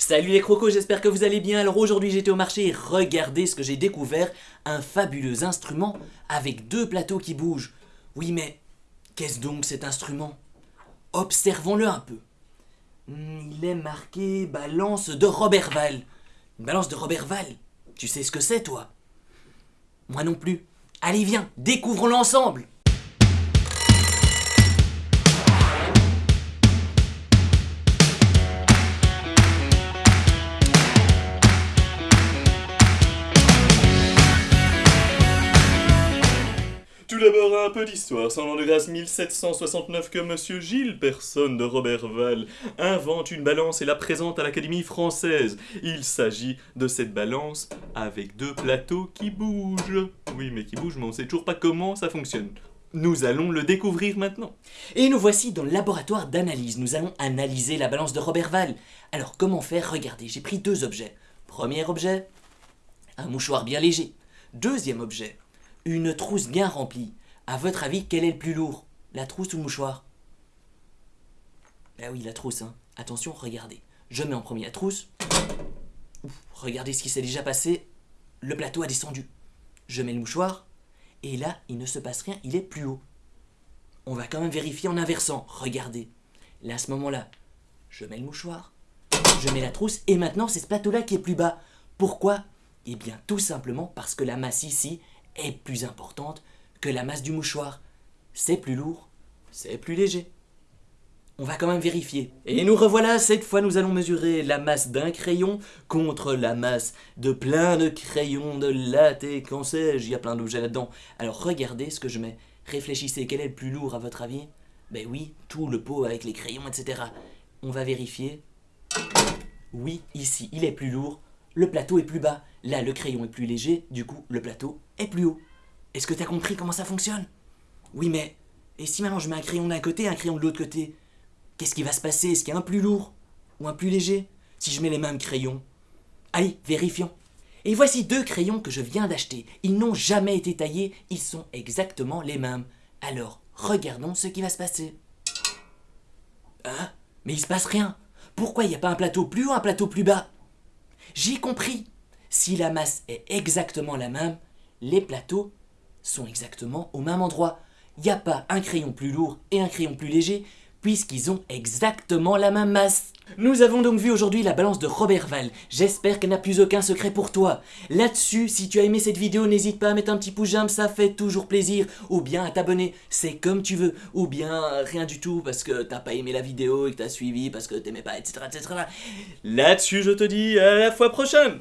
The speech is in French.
Salut les crocos, j'espère que vous allez bien. Alors aujourd'hui j'étais au marché et regardez ce que j'ai découvert. Un fabuleux instrument avec deux plateaux qui bougent. Oui mais, qu'est-ce donc cet instrument? Observons-le un peu. Hmm, il est marqué balance de Robert Val. Une balance de Robert Val Tu sais ce que c'est toi? Moi non plus. Allez viens, découvrons-le ensemble d'abord un peu d'histoire. C'est en l'an de grâce 1769 que Monsieur Gilles, personne de Robert Val, invente une balance et la présente à l'Académie française. Il s'agit de cette balance avec deux plateaux qui bougent. Oui, mais qui bougent, mais on sait toujours pas comment ça fonctionne. Nous allons le découvrir maintenant. Et nous voici dans le laboratoire d'analyse. Nous allons analyser la balance de Robert Val. Alors comment faire? Regardez, j'ai pris deux objets. Premier objet, un mouchoir bien léger. Deuxième objet, une trousse bien remplie. À votre avis, quel est le plus lourd? La trousse ou le mouchoir? Ah oui, la trousse, hein. Attention, regardez. Je mets en premier la trousse. Regardez ce qui s'est déjà passé. Le plateau a descendu. Je mets le mouchoir. Et là, il ne se passe rien, il est plus haut. On va quand même vérifier en inversant. Regardez. Là, à ce moment-là, je mets le mouchoir. Je mets la trousse. Et maintenant, c'est ce plateau-là qui est plus bas. Pourquoi? Eh bien, tout simplement parce que la masse ici est plus importante que la masse du mouchoir. C'est plus lourd, c'est plus léger. On va quand même vérifier. Et nous revoilà, cette fois nous allons mesurer la masse d'un crayon contre la masse de plein de crayons, de latte qu'en sais-je, il y a plein d'objets là-dedans. Alors regardez ce que je mets. Réfléchissez, quel est le plus lourd à votre avis? Ben oui, tout le pot avec les crayons, etc. On va vérifier. Oui, ici, il est plus lourd, le plateau est plus bas. Là, le crayon est plus léger, du coup, le plateau est plus haut. Est-ce que t'as compris comment ça fonctionne? Oui, mais... Et si maintenant je mets un crayon d'un côté et un crayon de l'autre côté Qu'est-ce qui va se passer? Est-ce qu'il y a un plus lourd Ou un plus léger? Si je mets les mêmes crayons? Allez, vérifions. Et voici deux crayons que je viens d'acheter. Ils n'ont jamais été taillés, ils sont exactement les mêmes. Alors, regardons ce qui va se passer. Hein? Mais il se passe rien. Pourquoi il n'y a pas un plateau plus haut, un plateau plus bas? J'ai compris. Si la masse est exactement la même, les plateaux sont exactement au même endroit. Il n'y a pas un crayon plus lourd et un crayon plus léger, puisqu'ils ont exactement la même masse. Nous avons donc vu aujourd'hui la balance de Robert Val. J'espère qu'elle n'a plus aucun secret pour toi. Là-dessus, si tu as aimé cette vidéo, n'hésite pas à mettre un petit pouce j'aime, ça fait toujours plaisir. Ou bien à t'abonner, c'est comme tu veux. Ou bien rien du tout parce que t'as pas aimé la vidéo et que t'as suivi parce que t'aimais pas, etc. etc. Là-dessus, je te dis à la fois prochaine